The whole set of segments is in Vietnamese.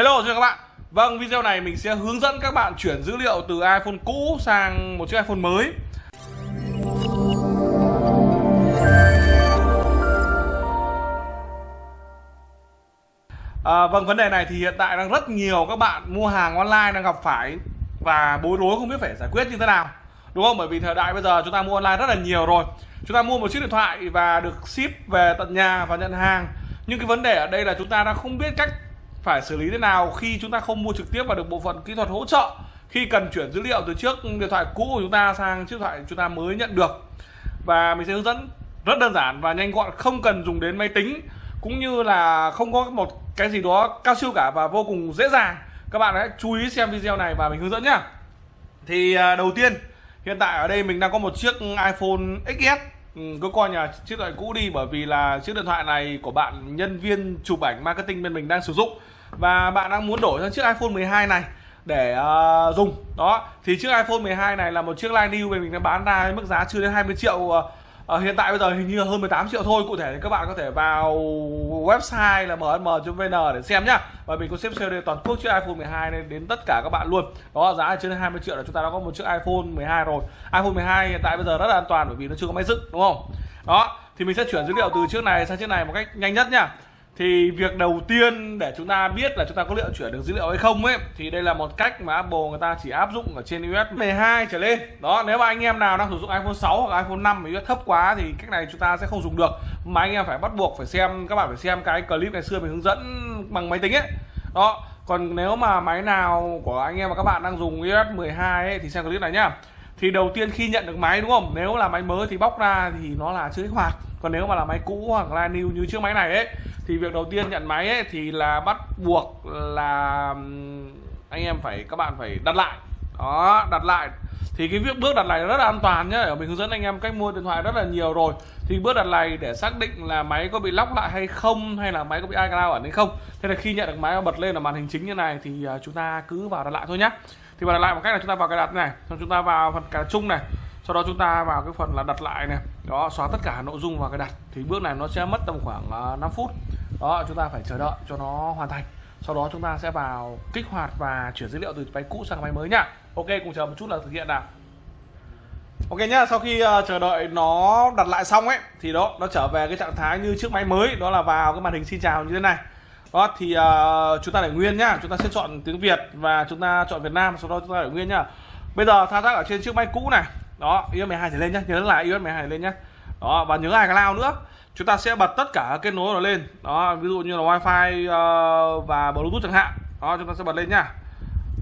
Hello chào các bạn. Vâng video này mình sẽ hướng dẫn các bạn chuyển dữ liệu từ iPhone cũ sang một chiếc iPhone mới. À, Vâng vấn đề này thì hiện tại đang rất nhiều các bạn mua hàng online đang gặp phải Và bối rối không biết phải giải quyết như thế nào. Đúng không? Bởi vì thời đại bây giờ chúng ta mua online rất là nhiều rồi. Chúng ta mua một chiếc điện thoại và được ship về tận nhà và nhận hàng. Nhưng cái vấn đề ở đây là chúng ta đang không biết cách phải xử lý thế nào khi chúng ta không mua trực tiếp và được bộ phận kỹ thuật hỗ trợ. Khi cần chuyển dữ liệu từ trước điện thoại cũ của chúng ta sang chiếc điện thoại chúng ta mới nhận được. Và mình sẽ hướng dẫn rất đơn giản và nhanh gọn, không cần dùng đến máy tính, cũng như là không có một cái gì đó cao siêu cả và vô cùng dễ dàng. Các bạn hãy chú ý xem video này và mình hướng dẫn nhá. Thì à, đầu tiên, hiện tại ở đây mình đang có một chiếc iPhone XS ừ, cứ coi nhà chiếc điện thoại cũ đi bởi vì là chiếc điện thoại này của bạn nhân viên chụp ảnh marketing bên mình đang sử dụng. Và bạn đang muốn đổi sang chiếc iPhone 12 này để uh, dùng. Đó thì chiếc iPhone 12 này là một chiếc line new mình đã bán ra với mức giá chưa đến 20 triệu uh, à, hiện tại bây giờ hình như là hơn 18 triệu thôi. Cụ thể thì các bạn có thể vào website là mm.vn để xem nhá. Và mình có xếp sale toàn quốc chiếc iPhone 12 này đến tất cả các bạn luôn. Đó giá là trên 20 triệu là chúng ta đã có một chiếc iPhone 12 rồi. iPhone 12 hiện tại bây giờ rất là an toàn bởi vì nó chưa có máy dựng đúng không? Đó thì mình sẽ chuyển dữ liệu từ chiếc này sang chiếc này một cách nhanh nhất nhá thì việc đầu tiên để chúng ta biết là chúng ta có liệu chuyển được dữ liệu hay không ấy thì đây là một cách mà Apple người ta chỉ áp dụng ở trên iOS 12 trở lên. Đó nếu mà anh em nào đang sử dụng iPhone 6 hoặc iPhone 5 mà iOS thấp quá thì cách này chúng ta sẽ không dùng được. Mà anh em phải bắt buộc phải xem các bạn phải xem cái clip ngày xưa mình hướng dẫn bằng máy tính ấy. Đó còn nếu mà máy nào của anh em và các bạn đang dùng iOS 12 ấy, thì xem clip này nhá thì đầu tiên khi nhận được máy, đúng không? Nếu là máy mới thì bóc ra thì nó là chưa kích hoạt. Còn nếu mà là máy cũ hoặc là new như chiếc máy này ấy, thì việc đầu tiên nhận máy ấy thì là bắt buộc là anh em phải, các bạn phải đặt lại. Đó, đặt lại. Thì cái việc bước đặt này rất là an toàn nhé ở mình hướng dẫn anh em cách mua điện thoại rất là nhiều rồi. Thì bước đặt này để xác định là máy có bị lóc lại hay không, hay là máy có bị iCloud ẩn hay không. Thế là khi nhận được máy bật lên ở màn hình chính như này thì à, chúng ta cứ vào đặt lại thôi nhé thì vào đặt lại một cách là chúng ta vào cái đặt này xong chúng ta vào phần cài chung này sau đó chúng ta vào cái phần là đặt lại này. Đó xóa tất cả nội dung vào cái đặt. Thì bước này nó sẽ mất tầm khoảng ờ, 5 phút. Đó chúng ta phải chờ đợi cho nó hoàn thành. Sau đó chúng ta sẽ vào kích hoạt và chuyển dữ liệu từ máy cũ sang máy mới nhá ok cùng chờ một chút là thực hiện nào. Ok nhá sau khi uh, chờ đợi nó đặt lại xong ấy thì đó nó trở về cái trạng thái như chiếc máy mới. Đó là vào cái màn hình xin chào như thế này đó thì uh, chúng ta để nguyên nhá. Chúng ta sẽ chọn tiếng Việt và chúng ta chọn Việt Nam sau đó chúng ta để nguyên nhá. Bây giờ thao tác ở trên chiếc máy cũ này. Đó iOS 12 thì lên nhá. Nhớ là iOS 12 lên nhá. Đó và nhớ iCloud nữa. Chúng ta sẽ bật tất cả kết nối nó lên. Đó ví dụ như là wifi uh, và bluetooth chẳng hạn. Đó chúng ta sẽ bật lên nhá.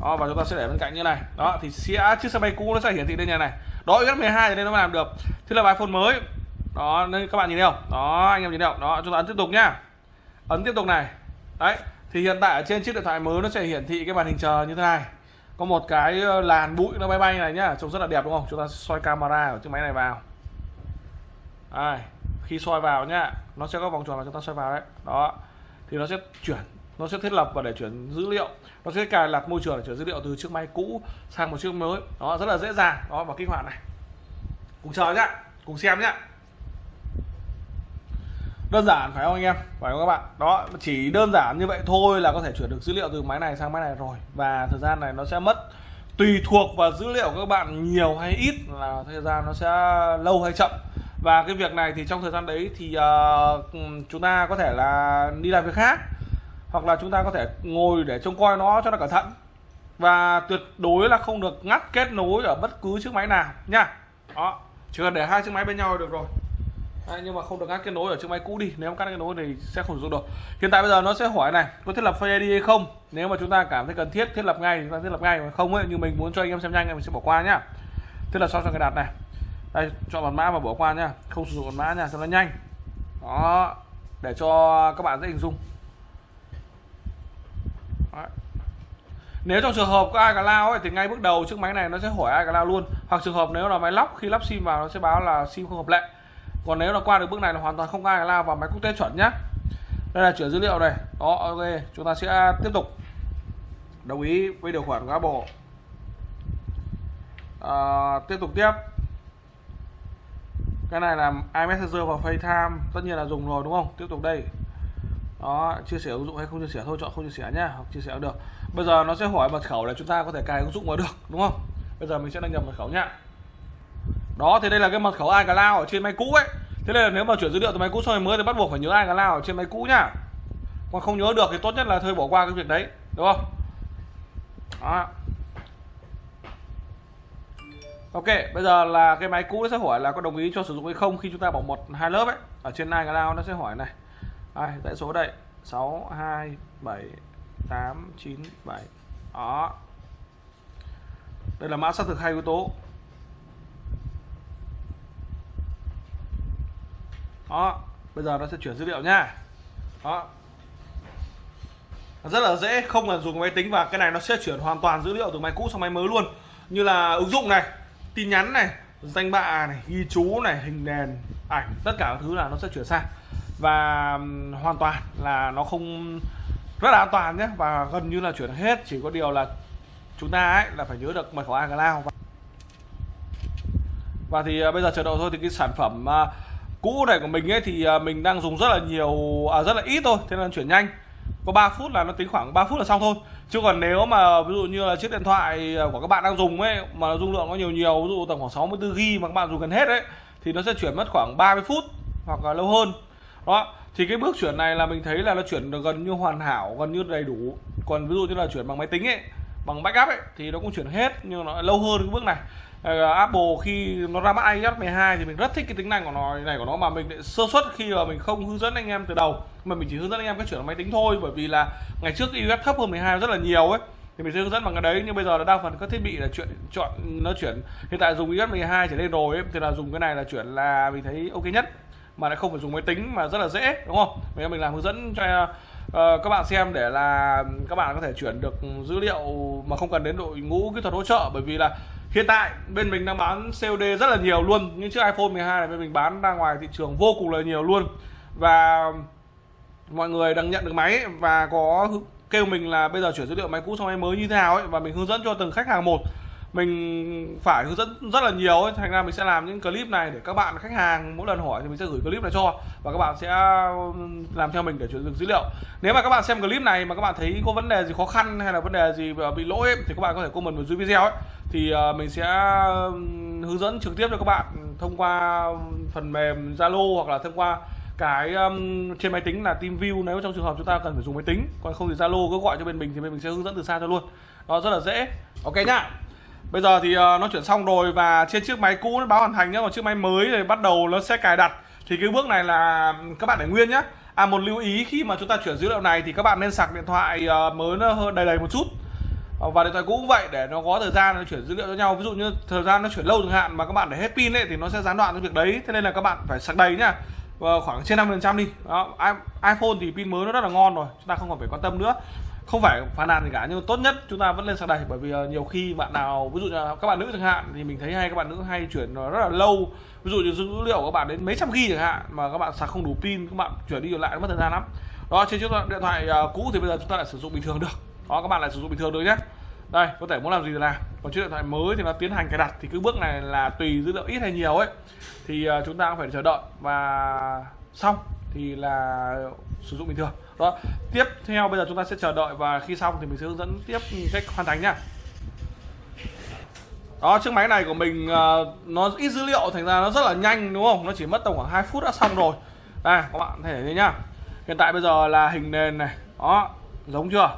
Đó và chúng ta sẽ để bên cạnh như này. Đó thì sẽ chiếc xe bay cũ nó sẽ hiển thị lên nhà này. Đó iOS 12 thì nên nó mới làm được. Thế là iPhone mới. Đó nên các bạn nhìn thấy không? Đó anh em nhìn thấy không? Đó chúng ta ấn tiếp tục nhá. Ấn tiếp tục này đấy, thì hiện tại ở trên chiếc điện thoại mới nó sẽ hiển thị cái màn hình chờ như thế này. Có một cái ờ, làn bụi nó bay bay này nhá, trông rất là đẹp đúng không? Chúng ta xoay camera ở chiếc máy này vào. Đây, khi soi vào nhá, nó sẽ có vòng tròn mà chúng ta soi vào đấy. Đó, thì nó sẽ chuyển, nó sẽ thiết lập và để chuyển dữ liệu. Nó sẽ cài đặt môi trường để chuyển dữ liệu từ chiếc máy cũ sang một chiếc mới. Đó, rất là dễ dàng. Đó, và kích hoạt này. Cùng chờ nhá, cùng xem nhá đơn giản phải không anh em? Phải không các bạn? Đó chỉ đơn giản như vậy thôi là có thể chuyển được dữ liệu từ máy này sang máy này rồi. Và thời gian này nó sẽ mất tùy thuộc vào dữ liệu các bạn nhiều hay ít là thời gian nó sẽ lâu hay chậm. Và cái việc này thì trong thời gian đấy thì uh, chúng ta có thể là đi làm việc khác hoặc là chúng ta có thể ngồi để trông coi nó cho nó cẩn thận. Và tuyệt đối là không được ngắt kết nối ở bất cứ chiếc máy nào nha. Đó chỉ cần để hai chiếc máy bên nhau được rồi. Đấy, nhưng mà không được ngắt kết nối ở chiếc máy cũ đi. Nếu cắt kết nối thì sẽ không sử dụng được. Hiện tại bây giờ nó sẽ hỏi này có thiết lập Face ID hay không? Nếu mà chúng ta cảm thấy cần thiết thiết lập ngay thì chúng ta thiết lập ngay mà không ấy như mình muốn cho anh em xem nhanh mình sẽ bỏ qua nhá. Thiết lập xong cho cái đặt này. Đây chọn mật mã và bỏ qua nhá. Không sử dụng mật mã nha cho nó nhanh. Đó để cho các bạn dễ hình dung. Đấy. nếu trong trường hợp có ai iCloud ấy, thì ngay bước đầu chiếc máy này nó sẽ hỏi ai iCloud luôn. Hoặc trường hợp nếu là máy lóc khi lắp sim vào nó sẽ báo là sim không hợp lệ còn nếu là qua được bước này là hoàn toàn không ai lao vào máy quốc tế chuẩn nhá. Đây là chuyển dữ liệu này. Đó ok chúng ta sẽ tiếp tục. Đồng ý với điều khoản của Apple à, tiếp tục tiếp. Cái này là iMessenger và FaceTime tất nhiên là dùng rồi đúng không? Tiếp tục đây. Đó chia sẻ ứng dụng hay không chia sẻ thôi chọn không chia sẻ nhá hoặc chia sẻ được. Bây giờ nó sẽ hỏi mật khẩu để chúng ta có thể cài ứng dụng vào được đúng không? Bây giờ mình sẽ đăng nhập mật khẩu nhá đó thì đây là cái mật khẩu iCloud ở trên máy cũ ấy thế nên là nếu mà chuyển dữ liệu từ máy cũ sang máy mới thì bắt buộc phải nhớ iCloud ở trên máy cũ nhá còn không nhớ được thì tốt nhất là thôi bỏ qua cái việc đấy đúng không đó. Ok, bây giờ là cái máy cũ nó sẽ hỏi là có đồng ý cho sử dụng hay không khi chúng ta bỏ một hai lớp ấy. Ở trên iCloud nó sẽ hỏi này. ai dãy số đây. 6 2 7 8 9 7. Đó. Đây là mã xác thực hai yếu tố. Đó, bây giờ nó sẽ chuyển dữ liệu nha. Đó. Rất là dễ, không cần dùng máy tính và cái này nó sẽ chuyển hoàn toàn dữ liệu từ máy cũ sang máy mới luôn. Như là ứng dụng này, tin nhắn này danh bạ này ghi chú này hình nền ảnh tất cả các thứ là nó sẽ chuyển sang và hoàn toàn là nó không rất là an toàn nhé và gần như là chuyển hết chỉ có điều là chúng ta ấy là phải nhớ được mật khẩu iCloud và, thì ờ, bây giờ chờ đợi thôi thì cái sản phẩm ờ, cũ này của mình ấy thì à, mình đang dùng rất là nhiều à, rất là ít thôi thế nên chuyển nhanh. Có 3 phút là nó tính khoảng 3 phút là xong thôi. Chứ còn nếu mà ví dụ như là chiếc điện thoại à, của các bạn đang dùng ấy mà dung lượng có nhiều nhiều ví dụ tầm khoảng 64 g mà các bạn dùng gần hết đấy thì nó sẽ chuyển mất khoảng 30 phút hoặc là lâu hơn. Đó thì cái bước chuyển này là mình thấy là nó chuyển được gần như hoàn hảo gần như đầy đủ. Còn ví dụ như là chuyển bằng máy tính ấy bằng backup ấy thì nó cũng chuyển hết nhưng nó lâu hơn cái bước này. Ờ, Apple khi nó ra mắt iOS 12 thì mình rất thích cái tính năng của nó này của nó mà mình sơ suất khi mà mình không hướng dẫn anh em từ đầu. Mà mình chỉ hướng dẫn anh em cách chuyển máy tính thôi bởi vì là ngày trước iOS thấp hơn 12 rất là nhiều ấy. Thì mình sẽ hướng dẫn bằng cái đấy nhưng bây giờ là đa phần các thiết bị là chuyện chọn nó chuyển. Hiện tại dùng iOS 12 trở lên rồi ấy, thì là dùng cái này là chuyển là mình thấy ok nhất. Mà lại không phải dùng máy tính mà rất là dễ đúng không? Bây mình làm hướng dẫn cho uh, các bạn xem để là các bạn có thể chuyển được dữ liệu mà không cần đến đội ngũ kỹ thuật hỗ trợ bởi vì là hiện tại bên mình đang bán COD rất là nhiều luôn. Những chiếc iPhone 12 này bên mình bán ra ngoài thị trường vô cùng là nhiều luôn. Và mọi người đang nhận được máy và có kêu mình là bây giờ chuyển dữ liệu máy cũ sang máy mới như thế nào ấy và mình hướng dẫn cho từng khách hàng một mình phải hướng dẫn rất là nhiều ấy. thành ra mình sẽ làm những clip này để các bạn khách hàng mỗi lần hỏi thì mình sẽ gửi clip này cho. Và các bạn sẽ làm theo mình để chuyển được dữ liệu. Nếu mà các bạn xem clip này mà các bạn thấy có vấn đề gì khó khăn hay là vấn đề gì ờ, bị lỗi ấy, thì các bạn có thể comment vào dưới video ấy. Thì ờ, mình sẽ hướng dẫn trực tiếp cho các bạn thông qua phần mềm Zalo hoặc là thông qua cái um, trên máy tính là TeamView. Nếu trong trường hợp chúng ta cần phải dùng máy tính còn không thì Zalo cứ gọi cho bên mình thì bên mình sẽ hướng dẫn từ xa cho luôn. Nó rất là dễ. Ok nhá bây giờ thì uh, nó chuyển xong rồi và trên chiếc máy cũ nó báo hoàn thành nhá. Còn chiếc máy mới thì bắt đầu nó sẽ cài đặt. Thì cái bước này là ừ, các bạn để nguyên nhá. À một lưu ý khi mà chúng ta chuyển dữ liệu này thì các bạn nên sạc điện thoại uh, mới nó hơi đầy đầy một chút. Ờ, và điện thoại cũ cũng vậy để nó có thời gian nó chuyển dữ liệu cho nhau. Ví dụ như thời gian nó chuyển lâu chẳng hạn mà các bạn để hết pin ấy thì nó sẽ gián đoạn cái việc đấy. Thế nên là các bạn phải sạc đầy nhá. Khoảng trên 50% đi. Đó, iPhone thì pin mới nó rất là ngon rồi chúng ta không còn phải quan tâm nữa không phải phàn nàn gì cả, nhưng tốt nhất chúng ta vẫn lên sạc đầy bởi vì ờ, nhiều khi bạn nào, ví dụ như các bạn nữ chẳng hạn, thì mình thấy hay các bạn nữ hay chuyển rất là lâu. Ví dụ như dữ liệu của các bạn đến mấy trăm ghi chẳng hạn, mà các bạn sạc không đủ pin, các bạn chuyển đi lại nó mất thời gian lắm. Đó, trên chiếc điện thoại ờ, cũ thì bây giờ chúng ta lại sử dụng bình thường được. Đó, các bạn lại sử dụng bình thường được nhé. Đây, có thể muốn làm gì thì làm. Còn chiếc điện thoại mới thì nó tiến hành cài đặt thì cứ bước này là tùy dữ liệu ít hay nhiều ấy. Thì ờ, chúng ta cũng phải chờ đợi và xong thì là sử dụng bình thường. Đó tiếp theo bây giờ chúng ta sẽ chờ đợi và khi xong thì mình sẽ hướng dẫn tiếp cách hoàn thành nhá. Đó chiếc máy này của mình à, nó ít dữ liệu thành ra nó rất là nhanh đúng không? Nó chỉ mất tầm khoảng 2 phút đã xong rồi. Đây các bạn thể thấy nhá. Hiện tại bây giờ là hình nền này. Đó giống chưa?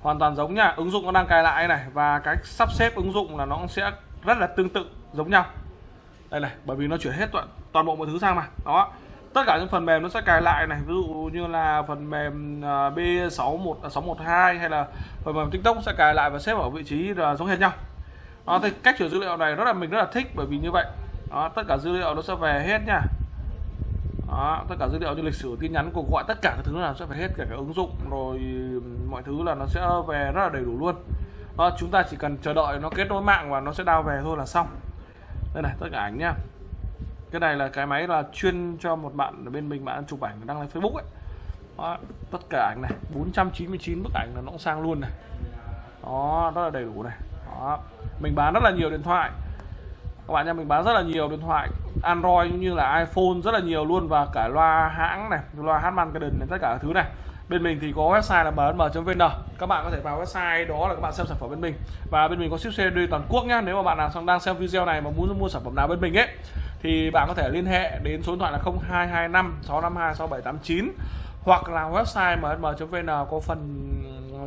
Hoàn toàn giống nhá. Ứng dụng nó đang cài lại này và cái sắp xếp ứng dụng là nó sẽ rất là tương tự giống nhau. Đây này bởi vì nó chuyển hết toàn, toàn bộ mọi thứ sang mà. Đó tất cả những phần mềm nó sẽ cài lại này ví dụ như là phần mềm à, B61 612 à, hay là phần mềm TikTok sẽ cài lại và xếp ở vị trí là giống hệt nhau. Đó, thì cách chuyển dữ liệu này rất là mình rất là thích bởi vì như vậy. Đó, tất cả dữ liệu nó sẽ về hết nha. Đó, tất cả dữ liệu như lịch sử tin nhắn cuộc gọi tất cả các thứ là sẽ phải hết cả cái ứng dụng rồi mọi thứ là nó sẽ về rất là đầy đủ luôn. Đó, chúng ta chỉ cần chờ đợi nó kết nối mạng và nó sẽ đao về thôi là xong. Đây này tất cả ảnh nhá cái này là cái máy là chuyên cho một bạn ở bên mình bạn chụp ảnh đăng lên Facebook ấy. Đó, tất cả ảnh này 499 bức ảnh là nó cũng sang luôn này. Đó rất là đầy đủ này. Đó mình bán rất là nhiều điện thoại. Các bạn nha mình bán rất là nhiều điện thoại. Android cũng như là iPhone rất là nhiều luôn và cả loa hãng này loa Harman Kardon này tất cả các thứ này. Bên mình thì có website là bnm.vn các bạn có thể vào website đó là các bạn xem sản phẩm bên mình. Và bên mình có ship COD toàn quốc nhá nếu mà bạn nào đang xem video này mà muốn mua sản phẩm nào bên mình ấy thì bạn có thể liên hệ đến số điện thoại là 0225 652 6789 hoặc là website msm.vn có phần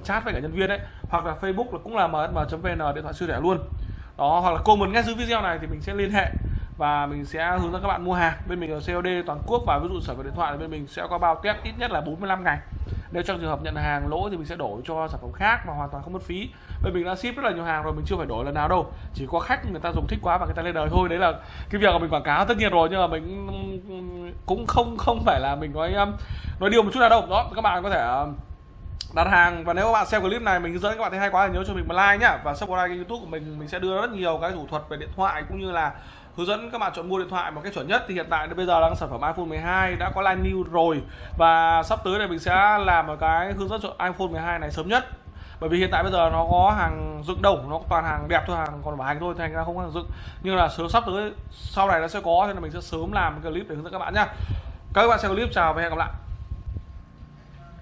chat với cả nhân viên ấy, hoặc là Facebook là cũng là msm.vn điện thoại siêu rẻ luôn. Đó, hoặc là comment ngay dưới video này thì mình sẽ liên hệ và mình sẽ hướng dẫn các bạn mua hàng. Bên mình ở COD toàn quốc và ví dụ sở về điện thoại thì bên mình sẽ có bao test ít nhất là 45 ngày nếu trong trường hợp nhận hàng lỗ thì mình sẽ đổi cho sản phẩm khác mà hoàn toàn không mất phí. Bởi mình đã ship rất là nhiều hàng rồi, mình chưa phải đổi lần nào đâu. Chỉ có khách người ta dùng thích quá và người ta lên đời thôi. Đấy là cái việc mà mình quảng cáo tất nhiên rồi, nhưng mà mình cũng không không phải là mình nói um, nói điều một chút nào đâu. Đó, các bạn có thể um, đặt hàng. Và nếu các bạn xem clip này, mình hướng dẫn các bạn thấy hay quá thì nhớ cho mình một like nhá. Và subscribe kênh youtube của mình. Mình sẽ đưa rất nhiều cái thủ thuật về điện thoại cũng như là hướng dẫn các bạn chọn mua điện thoại một cách chuẩn nhất thì hiện tại bây giờ đang sản phẩm iPhone 12 đã có line new rồi. Và sắp tới này mình sẽ làm một cái hướng dẫn chọn iPhone 12 này sớm nhất. Bởi vì hiện tại bây giờ nó có hàng dựng đầu nó toàn hàng đẹp thôi, hàng còn bảo hành thôi, thành ra không có hàng dựng. Nhưng là sớm, sắp tới sau này nó sẽ có nên là mình sẽ sớm làm cái clip để hướng dẫn các bạn nhá. Các bạn xem clip, chào và hẹn gặp lại.